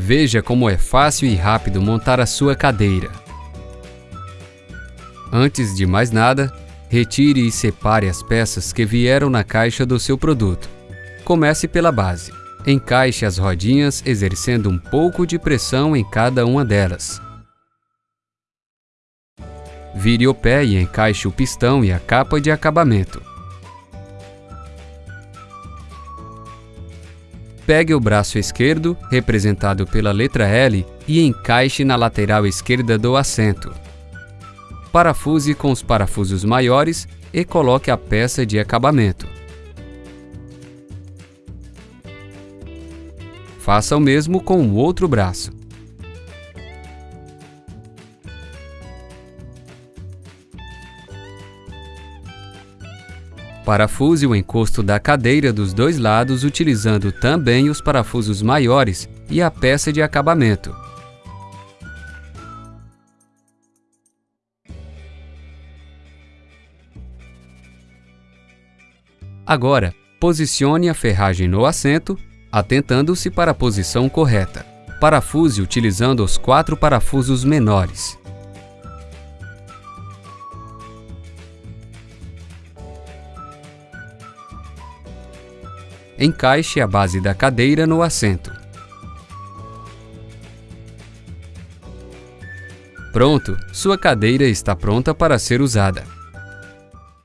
Veja como é fácil e rápido montar a sua cadeira. Antes de mais nada, retire e separe as peças que vieram na caixa do seu produto. Comece pela base. Encaixe as rodinhas exercendo um pouco de pressão em cada uma delas. Vire o pé e encaixe o pistão e a capa de acabamento. Pegue o braço esquerdo, representado pela letra L, e encaixe na lateral esquerda do assento. Parafuse com os parafusos maiores e coloque a peça de acabamento. Faça o mesmo com o outro braço. Parafuse o encosto da cadeira dos dois lados utilizando também os parafusos maiores e a peça de acabamento. Agora, posicione a ferragem no assento, atentando-se para a posição correta. Parafuse utilizando os quatro parafusos menores. Encaixe a base da cadeira no assento. Pronto, sua cadeira está pronta para ser usada.